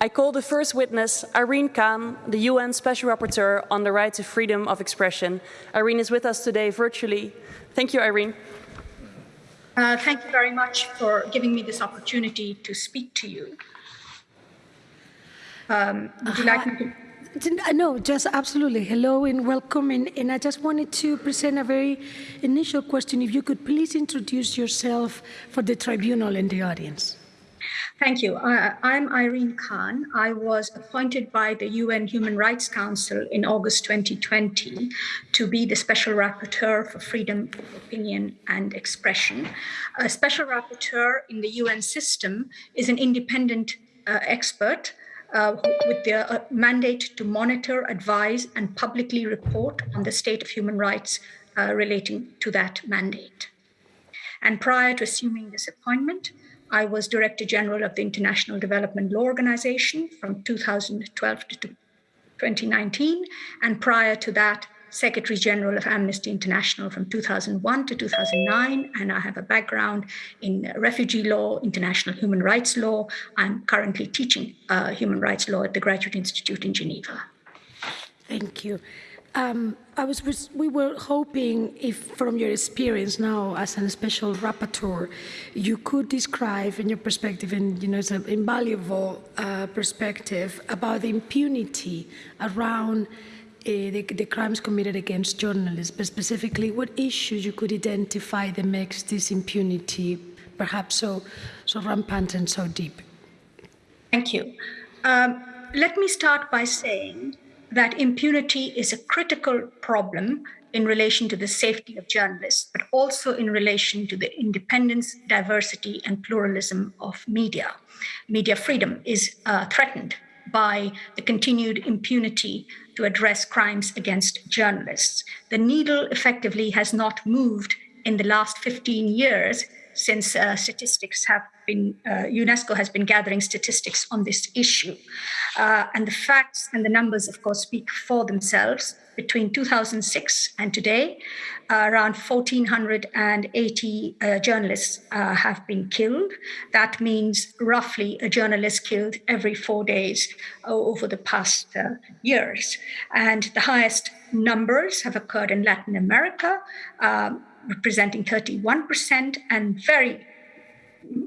I call the first witness, Irene Khan, the UN Special Rapporteur on the right to freedom of expression. Irene is with us today virtually. Thank you, Irene. Uh, thank you very much for giving me this opportunity to speak to you. Um, would you like me to? Uh, no, just absolutely. Hello and welcome. And, and, I just wanted to present a very initial question. If you could please introduce yourself for the tribunal and the audience. Thank you. Uh, I'm Irene Khan. I was appointed by the UN Human Rights Council in August 2020 to be the Special Rapporteur for Freedom of Opinion and Expression. A Special Rapporteur in the UN system is an independent uh, expert uh, with the uh, mandate to monitor, advise, and publicly report on the state of human rights uh, relating to that mandate. And prior to assuming this appointment, I was Director General of the International Development Law Organization from 2012 to 2019. And prior to that, Secretary General of Amnesty International from 2001 to 2009, and I have a background in refugee law, international human rights law. I'm currently teaching uh, human rights law at the Graduate Institute in Geneva. Thank you. Um, I was, we were hoping if from your experience now as a special rapporteur, you could describe in your perspective, and you know, it's an invaluable uh, perspective about the impunity around uh, the, the, crimes committed against journalists, but specifically what issues you could identify that makes this impunity perhaps so, so rampant and so deep. Thank you. Um, let me start by saying that impunity is a critical problem in relation to the safety of journalists, but also in relation to the independence, diversity, and pluralism of media. Media freedom is uh, threatened by the continued impunity to address crimes against journalists. The needle effectively has not moved in the last 15 years since uh, statistics have been, uh, UNESCO has been gathering statistics on this issue. Uh, and the facts and the numbers, of course, speak for themselves. Between 2006 and today, uh, around 1,480 uh, journalists uh, have been killed. That means roughly a journalist killed every four days over the past years. And the highest numbers have occurred in Latin America. Um, representing 31%, and very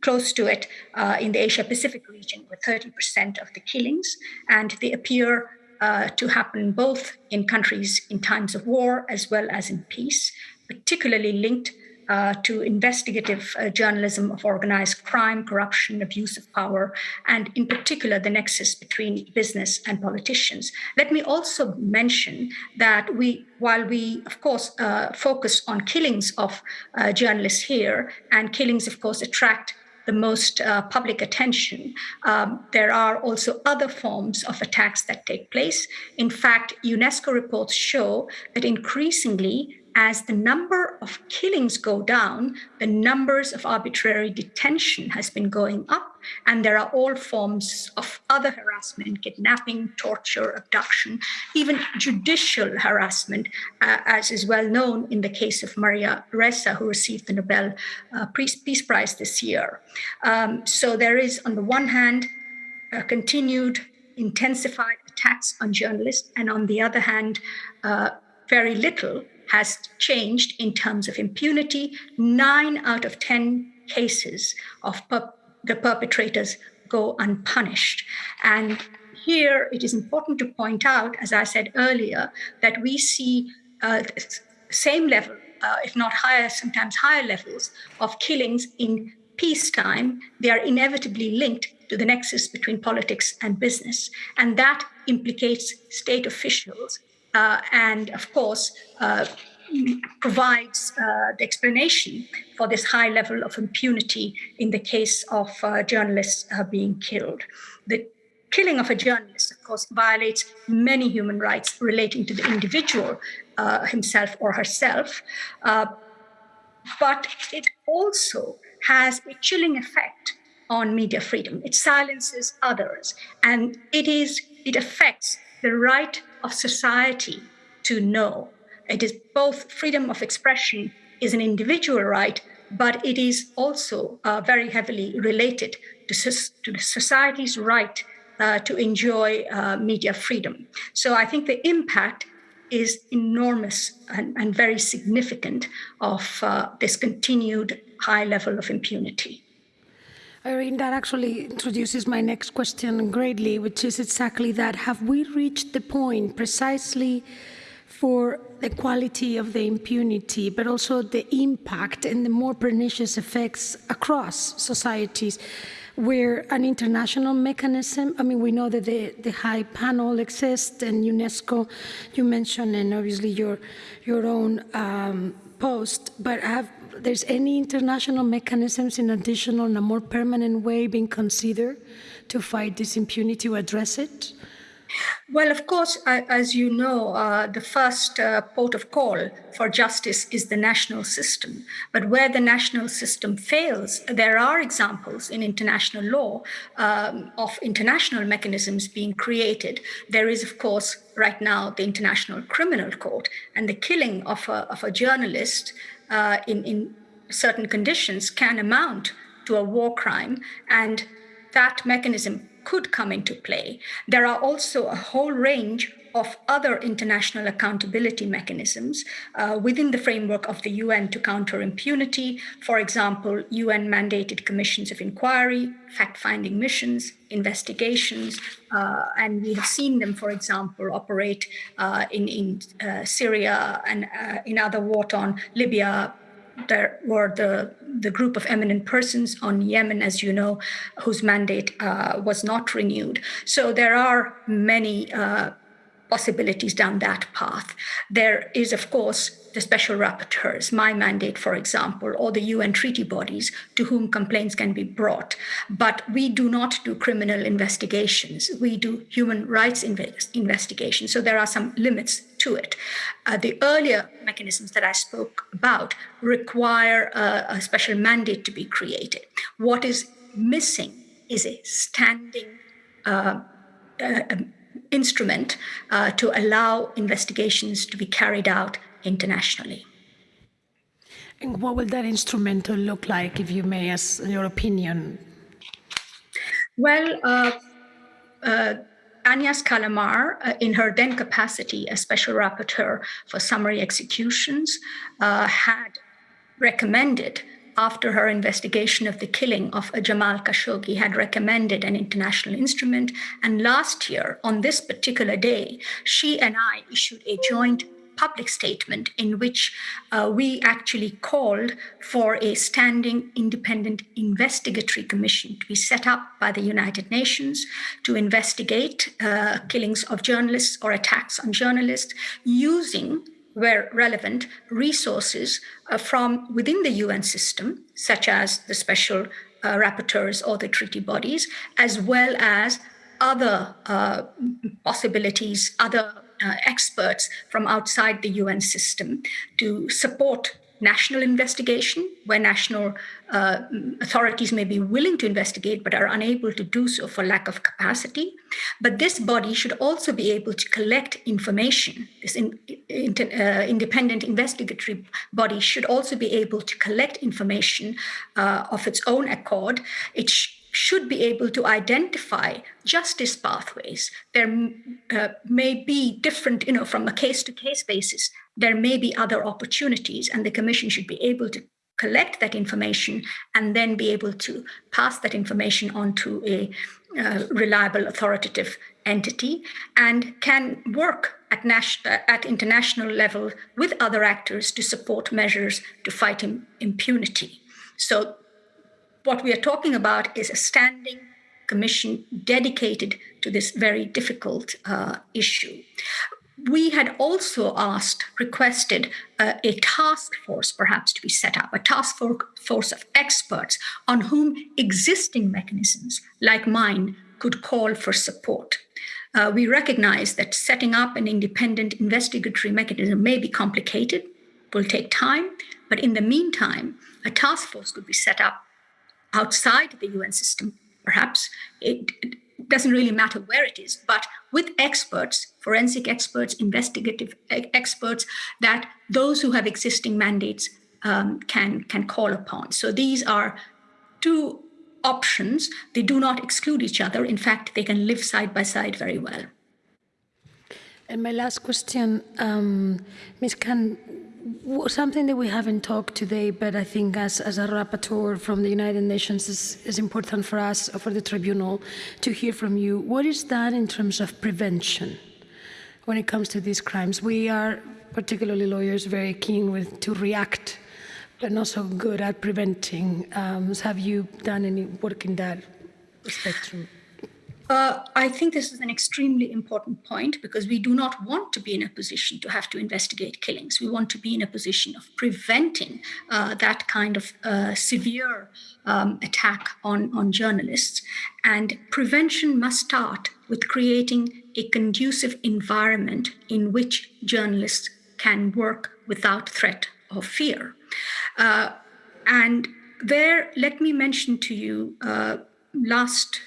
close to it uh, in the Asia Pacific region, with 30% of the killings. And they appear uh, to happen both in countries in times of war as well as in peace, particularly linked uh, to investigative uh, journalism of organized crime, corruption, abuse of power, and in particular, the nexus between business and politicians. Let me also mention that we, while we, of course, uh, focus on killings of uh, journalists here, and killings, of course, attract the most uh, public attention. Um, there are also other forms of attacks that take place. In fact, UNESCO reports show that increasingly as the number of killings go down, the numbers of arbitrary detention has been going up, and there are all forms of other harassment, kidnapping, torture, abduction, even judicial harassment, uh, as is well known in the case of Maria Ressa, who received the Nobel uh, Peace Prize this year. Um, so there is, on the one hand, continued intensified attacks on journalists, and on the other hand, uh, very little has changed in terms of impunity. Nine out of 10 cases of per- the perpetrators go unpunished. And here it is important to point out, as I said earlier, that we see uh, same level, uh, if not higher, sometimes higher levels of killings in peacetime. They are inevitably linked to the nexus between politics and business. And that implicates state officials uh, and of course, uh, provides uh, the explanation for this high level of impunity in the case of journalists being killed. The killing of a journalist, of course, violates many human rights relating to the individual uh, himself or herself. Uh, but it also has a chilling effect on media freedom. It silences others, and it is it affects the right of society to know. It is both freedom of expression is an individual right, but it is also uh, very heavily related to, to the society's right uh, to enjoy uh, media freedom. So I think the impact is enormous and, and very significant of uh, this continued high level of impunity. Irene, that actually introduces my next question greatly, which is exactly that. Have we reached the point precisely for the quality of the impunity, but also the impact and the more pernicious effects across societies? Where an international mechanism, I mean, we know that the, the high panel exists and UNESCO, you mentioned, and obviously your, your own um, post, but have there's any international mechanisms in additional, in a more permanent way being considered to fight this impunity, to address it? Well, of course, as you know, uh, the first uh, port of call for justice is the national system. But where the national system fails, there are examples in international law um, of international mechanisms being created. There is, of course, right now the International Criminal Court, and the killing of a, of a journalist uh, in, in certain conditions can amount to a war crime. And that mechanism could come into play. There are also a whole range of other international accountability mechanisms uh, within the framework of the UN to counter impunity. For example, UN mandated commissions of inquiry, fact finding missions, investigations, uh, and we have seen them, for example, operate uh, in, in uh, Syria and uh, in other war torn Libya, were the, the group of eminent persons on Yemen, as you know, whose mandate uh, was not renewed. So there are many uh, possibilities down that path. There is, of course, the special rapporteurs, my mandate, for example, or the UN treaty bodies to whom complaints can be brought. But we do not do criminal investigations. We do human rights inv- investigations. So there are some limits to it. Uh, the earlier mechanisms that I spoke about require a, a special mandate to be created. What is missing is a standing uh, uh, instrument uh, to allow investigations to be carried out internationally. And what will that instrumental look like, if you may, as your opinion? Well, uh, uh, Agnes Callamard, uh, in her then capacity as special rapporteur for summary executions, uh, had recommended after her investigation of the killing of Jamal Khashoggi had recommended an international instrument. And last year, on this particular day, she and I issued a joint public statement in which uh, we actually called for a standing independent investigatory commission to be set up by the United Nations to investigate uh, killings of journalists or attacks on journalists using where relevant, resources uh, from within the UN system, such as the special uh, rapporteurs or the treaty bodies, as well as other uh, possibilities, other uh, experts from outside the UN system to support national investigation, where national uh, authorities may be willing to investigate but are unable to do so for lack of capacity. But this body should also be able to collect information. This in, in, uh, independent investigatory body should also be able to collect information uh, of its own accord. It should be able to identify justice pathways. There uh, may be different, you know, from a case to case basis, there may be other opportunities, and the Commission should be able to collect that information and then be able to pass that information on to a uh, reliable authoritative entity and can work at, national, at international level with other actors to support measures to fight Im- impunity. So what we are talking about is a standing commission dedicated to this very difficult uh, issue. We had also asked, requested uh, a task force perhaps to be set up, a task force of experts on whom existing mechanisms like mine could call for support. Uh, we recognize that setting up an independent investigatory mechanism may be complicated, will take time, but in the meantime, a task force could be set up outside the UN system, perhaps. It, doesn't really matter where it is, but with experts, forensic experts, investigative experts, that those who have existing mandates um, can can call upon. So these are two options. They do not exclude each other. In fact, they can live side by side very well. And my last question, um, Ms. Khan, something that we haven't talked today, but I think as, as a rapporteur from the United Nations is, is important for us, for the tribunal, to hear from you. What is that in terms of prevention when it comes to these crimes? We are, particularly lawyers, very keen with to react, but not so good at preventing. Um, so have you done any work in that spectrum? Uh, I think this is an extremely important point because we do not want to be in a position to have to investigate killings. We want to be in a position of preventing uh, that kind of uh, severe um, attack on, on journalists. And prevention must start with creating a conducive environment in which journalists can work without threat or fear. Uh, and there, let me mention to you uh, last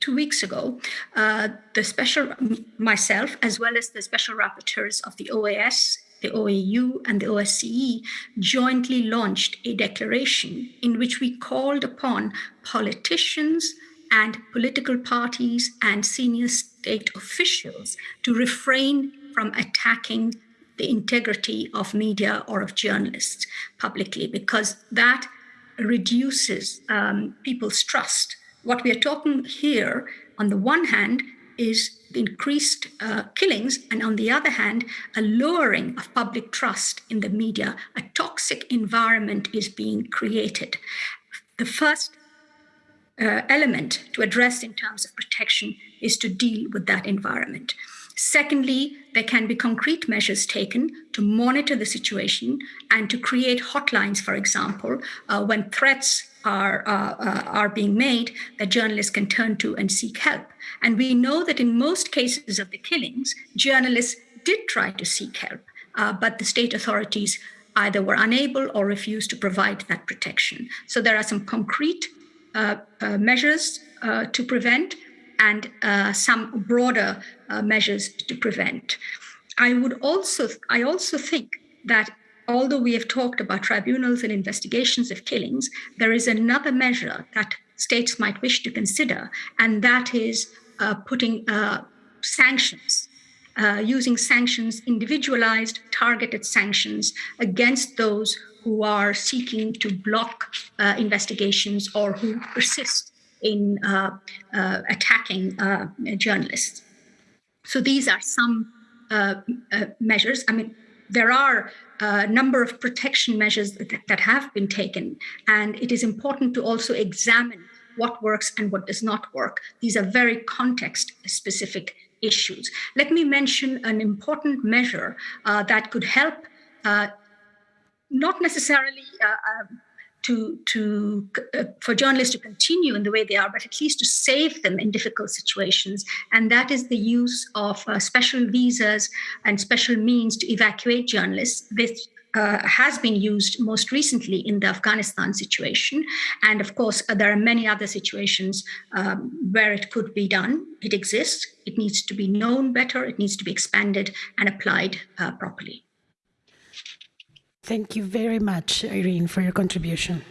two weeks ago, uh, the special myself, as well as the special rapporteurs of the OAS, the OAU, and the OSCE, jointly launched a declaration in which we called upon politicians and political parties and senior state officials to refrain from attacking the integrity of media or of journalists publicly, because that reduces um, people's trust what we are talking here, on the one hand, is increased uh, killings, and on the other hand, a lowering of public trust in the media. A toxic environment is being created. The first uh, element to address in terms of protection is to deal with that environment. Secondly, there can be concrete measures taken to monitor the situation and to create hotlines, for example, uh, when threats are, uh, uh, are being made that journalists can turn to and seek help. And we know that in most cases of the killings, journalists did try to seek help, uh, but the state authorities either were unable or refused to provide that protection. So there are some concrete uh, uh, measures uh, to prevent and some broader measures to prevent. I would also, I also think that although we have talked about tribunals and investigations of killings, there is another measure that states might wish to consider, and that is uh, putting uh, sanctions, uh, using sanctions, individualized, targeted sanctions against those who are seeking to block uh, investigations or who persist in uh, uh, attacking journalists. So these are some measures. I mean, there are a number of protection measures that, that have been taken, and it is important to also examine what works and what does not work. These are very context specific issues. Let me mention an important measure uh, that could help, uh, not necessarily uh, um, to, to uh, for journalists to continue in the way they are, but at least to save them in difficult situations. And that is the use of uh, special visas and special means to evacuate journalists. This uh, has been used most recently in the Afghanistan situation. And of course, uh, there are many other situations um, where it could be done. It exists. It needs to be known better. It needs to be expanded and applied uh, properly. Thank you very much, Irene, for your contribution.